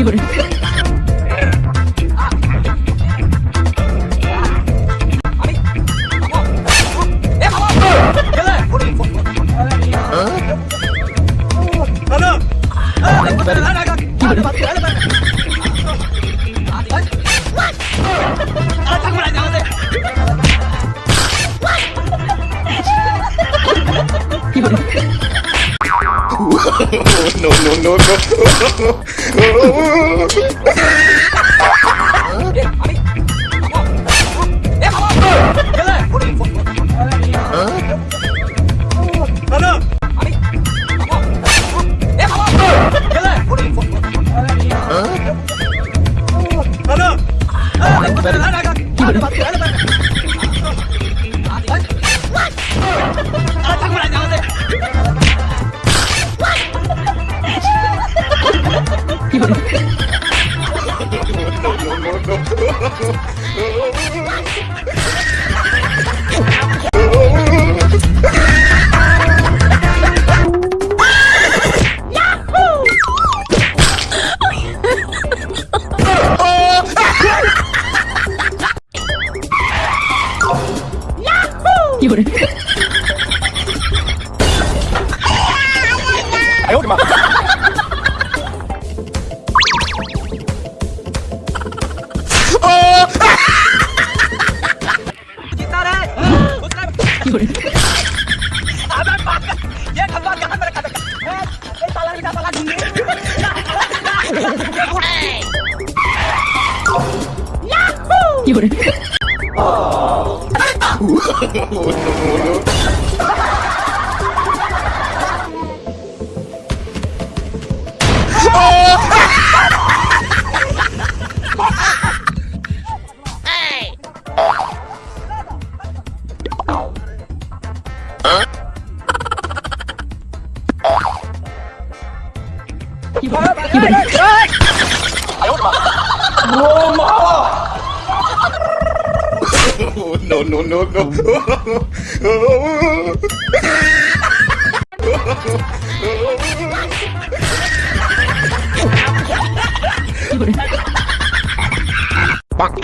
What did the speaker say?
이걸 이걸 no, no, no, no. Hả? Hả? 哎呦 pobre. Que bom, que bom. no, no, no, no. Bang.